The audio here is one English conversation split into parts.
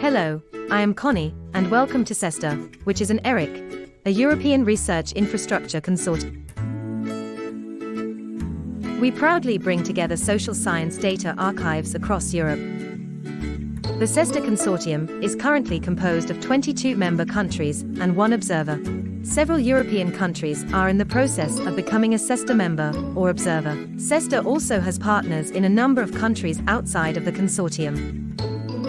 Hello, I am Connie, and welcome to CESSDA, which is an ERIC, a European Research Infrastructure Consortium. We proudly bring together social science data archives across Europe. The CESSDA Consortium is currently composed of 22 member countries and one observer. Several European countries are in the process of becoming a CESSDA member or observer. CESTA also has partners in a number of countries outside of the consortium.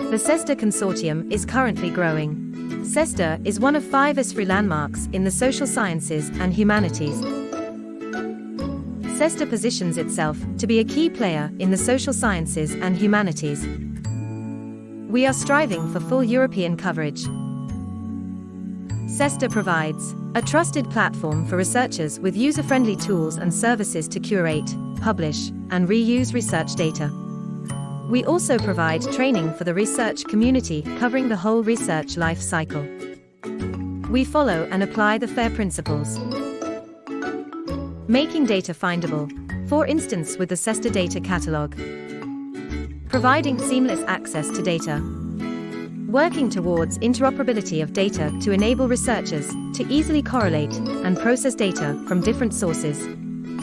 The CESSDA consortium is currently growing. CESSDA is one of five ESFRI landmarks in the social sciences and humanities. CESSDA positions itself to be a key player in the social sciences and humanities. We are striving for full European coverage. CESSDA provides a trusted platform for researchers with user-friendly tools and services to curate, publish, and reuse research data. We also provide training for the research community covering the whole research life cycle. We follow and apply the FAIR principles. Making data findable, for instance with the CESSDA data catalog. Providing seamless access to data. Working towards interoperability of data to enable researchers to easily correlate and process data from different sources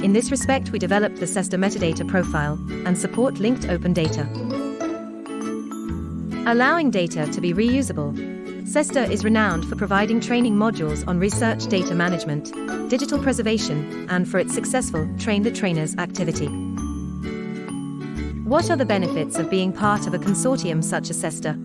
in this respect we developed the CESSDA metadata profile and support linked open data. Allowing data to be reusable. CESSDA is renowned for providing training modules on research data management, digital preservation, and for its successful Train the Trainers activity. What are the benefits of being part of a consortium such as CESSDA?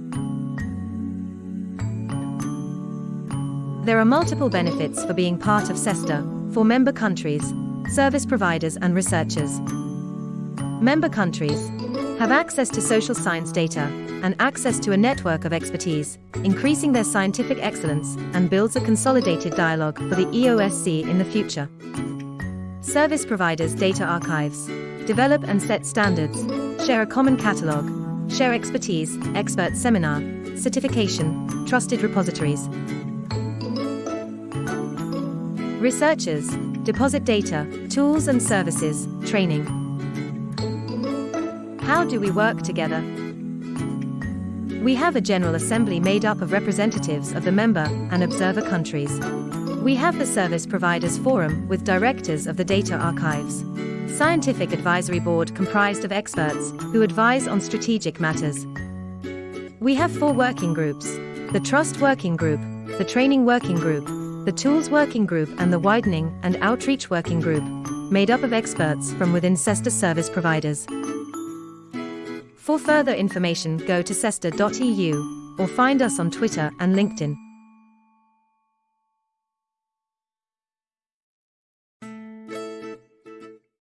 There are multiple benefits for being part of CESSDA for member countries, service providers and researchers. Member countries have access to social science data and access to a network of expertise, increasing their scientific excellence and builds a consolidated dialogue for the EOSC in the future. Service providers data archives develop and set standards, share a common catalog, share expertise, expert seminar, certification, trusted repositories. Researchers deposit data, tools and services, training. How do we work together? We have a General Assembly made up of representatives of the member and observer countries. We have the Service Providers Forum with directors of the data archives. Scientific Advisory Board comprised of experts who advise on strategic matters. We have four working groups the Trust Working Group, the Training Working Group, the Tools Working Group and the Widening and Outreach Working Group, made up of experts from within CESSDA service providers. For further information go to cessda.eu or find us on Twitter and LinkedIn.